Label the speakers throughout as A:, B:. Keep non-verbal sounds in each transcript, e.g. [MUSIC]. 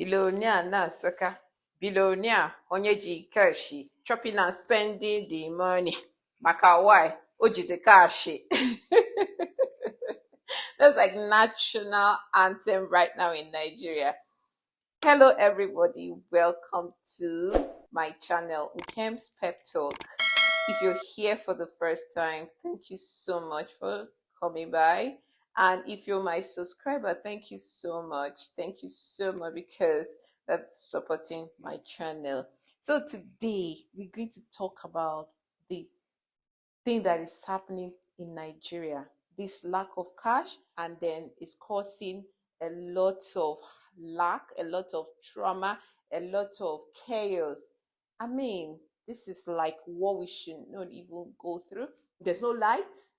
A: Billionaire na-asụka billionaire onye ji kashi chopping and spending the money. Maka why? O jide kashi [LAUGHS] that's like national anthem right now in Nigeria. Hello everybody. Welcome to my channel Nkem's Pep Talk. If you're here for the first time thank you so much for coming by and if you're my subscriber thank you so much thank you so much because that's supporting my channel so today we're going to talk about the thing that is happening in Nigeria. This lack of cash, and then it's causing a lot of lack, a lot of trauma, a lot of chaos. I mean, this is like what we should not even go through. There's no lights.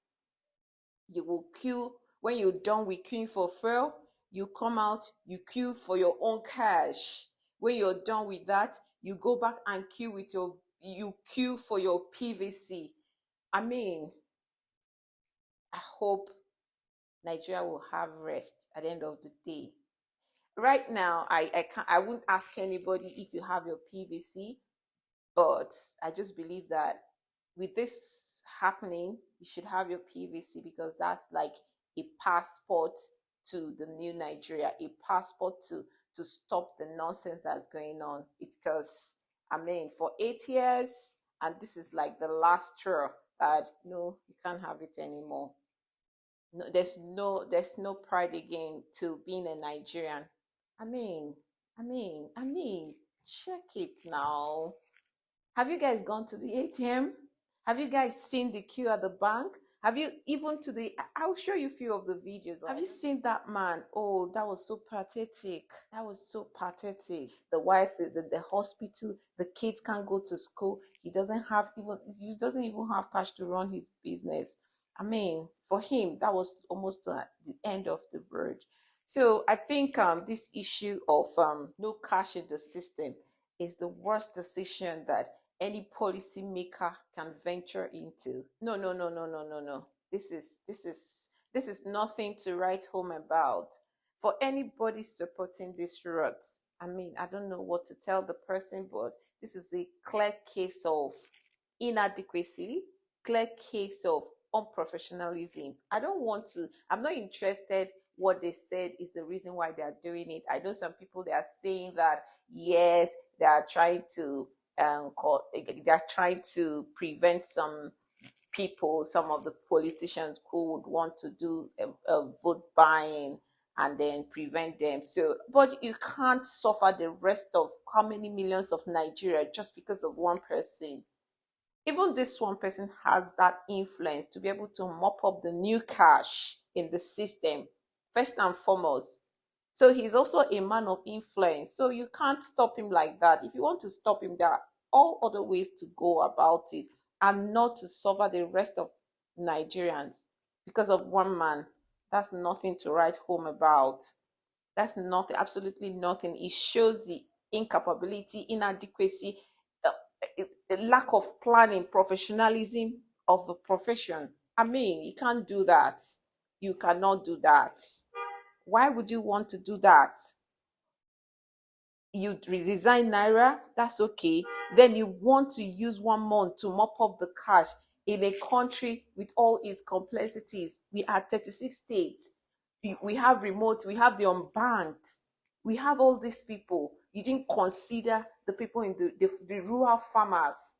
A: You will queue when you're done with queuing for fuel. You come out, you queue for your own cash. When you're done with that, you go back and queue with your you queue for your PVC I mean, I hope Nigeria will have rest at the end of the day. Right now, I I can't I wouldn't ask anybody if you have your PVC, but I just believe that with this happening, you should have your PVC because that's like a passport to the new Nigeria, a passport to to stop the nonsense that's going on. Because I mean, for eight years, and this is like the last straw that no, you can't have it anymore. No, there's no there's no pride again to being a Nigerian. I mean, I mean, I mean, check it now. Have you guys gone to the ATM? Have you guys seen the queue at the bank? Have you even to the? I- will show you a few of the videos. Have you seen that man? Oh, that was so pathetic. That was so pathetic. The wife is at the hospital. The kids can't go to school. He doesn't have even. He doesn't even have cash to run his business. I mean, for him, that was almost uh, the end of the road. So I think um, this issue of um, no cash in the system is the worst decision that any policymaker can venture into. No, no, no, no, no, no, no. This is this is this is nothing to write home about. For anybody supporting this route, I mean, I don't know what to tell the person, but this is a clear case of inadequacy, clear case of unprofessionalism. I don't want to, I'm not interested what they said is the reason why they are doing it. I know some people they are saying that yes, they are trying to um, they're trying to prevent some people, some of the politicians who would want to do a, a vote buying and then prevent them. So, but you can't suffer the rest of how many millions of Nigeria just because of one person. Even this one person has that influence to be able to mop up the new cash in the system, first and foremost. So he's also a man of influence. So you can't stop him like that. If you want to stop him, there are all other ways to go about it and not to suffer the rest of Nigerians because of one man. That's nothing to write home about. That's nothing, absolutely nothing. It shows the incapability, inadequacy, uh, lack of planning, professionalism of the profession. I mean, you can't do that. You cannot do that. Why would you want to do that? You redesign Naira, that's okay. Then you want to use one month to mop up the cash in a country with all its complexities. We are 36 states. We have remote, we have the unbanked, we have all these people. You didn't consider the people in the, the, the rural farmers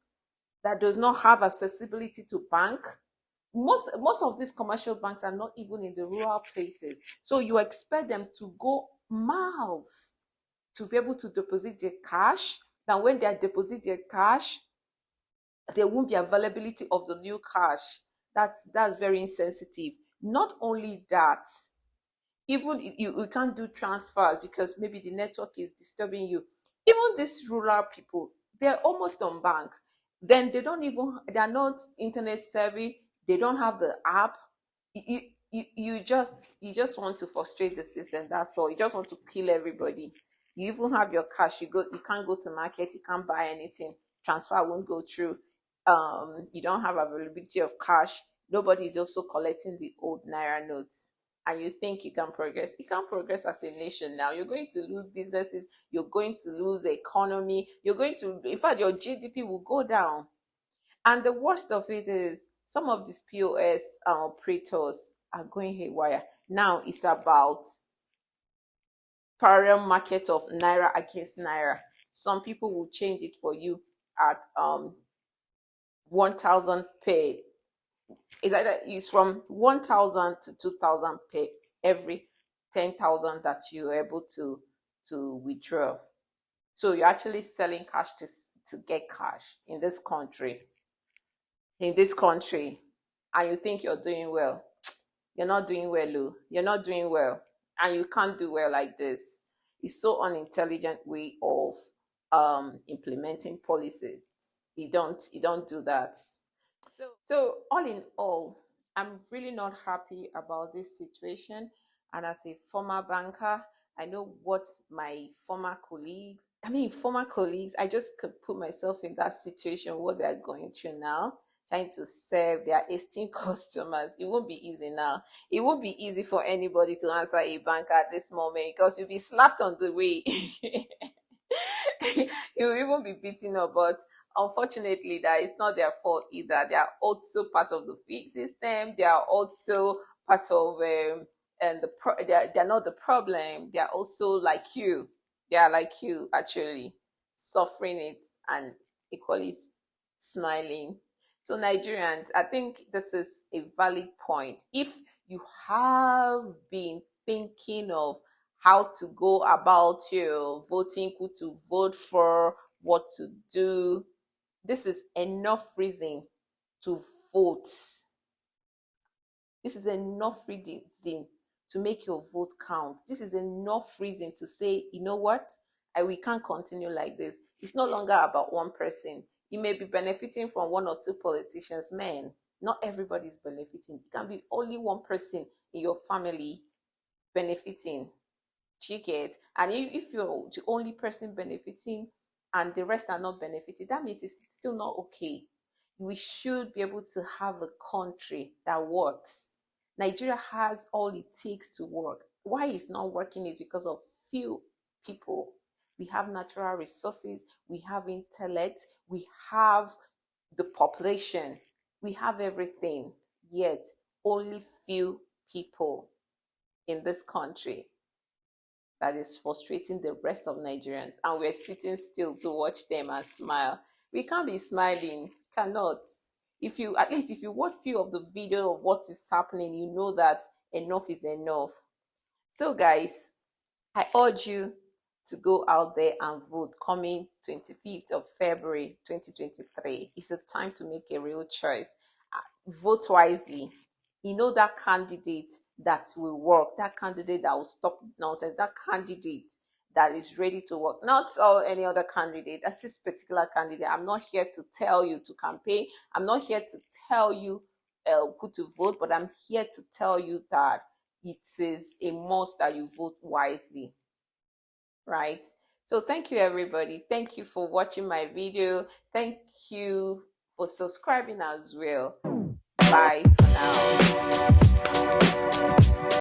A: that does not have accessibility to bank most most of these commercial banks are not even in the rural places. So you expect them to go miles to be able to deposit their cash. Then when they deposit their cash there won't be availability of the new cash. That's that's very insensitive. Not only that even you, you can't do transfers because maybe the network is disturbing you. Even these rural people they're almost on bank. Then they don't even they're not internet savvy they don't have the app you, you you just you just want to frustrate the system that's all. You just want to kill everybody. You even have your cash you go you can't go to market you can't buy anything transfer won't go through. Um you don't have availability of cash. Nobody is also collecting the old naira notes. And you think you can progress, you can't progress as a nation now. You're going to lose businesses, you're going to lose economy, you're going to, in fact, your GDP will go down. And the worst of it is some of these POS uh, operators are going haywire. Now it's about parallel market of Naira against Naira. Some people will change it for you at um 1000 pay is either from 1000 to 2000 pay every 10,000 that you're able to to withdraw. So you're actually selling cash to to get cash in this country. In this country, and you think you're doing well. [TSK] You're not doing well, Lou. You're not doing well. And you can't do well like this. It's so unintelligent way of um implementing policies. You don't you don't do that. So, so all in all, I'm really not happy about this situation. And as a former banker, I know what my former colleagues, I mean, former colleagues, I just could put myself in that situation, what they're going through now, trying to serve their esteemed [LAUGHS] customers. It won't be easy now. It won't be easy for anybody to answer a banker at this moment because you'll be slapped on the way. [LAUGHS] you'll even be beaten up. But unfortunately, that is not their fault either. They are also part of the fee system. They are also part of um, and the pro- they're, they're not the problem. They are also like you. They are like you actually suffering it and equally smiling. So Nigerians, I think this is a valid point. If you have been thinking of how to go about your voting, who to vote for, what to do. This is enough reason to vote. This is enough reason to make your vote count. This is enough reason to say, you know what? I, we can't continue like this. It's no longer about one person. You may be benefiting from one or two politicians, men. Not everybody is benefiting. It can be only one person in your family benefiting. Ticket and if, if you're the only person benefiting and the rest are not benefiting that means it's still not okay. We should be able to have a country that works. Nigeria has all it takes to work. Why it's not working is because of few people we have natural resources we have intellect we have the population we have everything yet only few people in this country that is frustrating the rest of Nigerians, and we're sitting still to watch them and smile. We can't be smiling, cannot. If you at least if you watch few of the video of what is happening, you know that enough is enough. So guys, I urge you to go out there and vote coming 25th of February 2023. It's a time to make a real choice. Uh, vote wisely. You know that candidate that will work, that candidate that will stop nonsense, that candidate that is ready to work. Not all any other candidate. That's this particular candidate. I'm not here to tell you to campaign. I'm not here to tell you uh, who to vote, but I'm here to tell you that it is a must that you vote wisely. Right? So thank you everybody. Thank you for watching my video. Thank you for subscribing as well. Bye for now.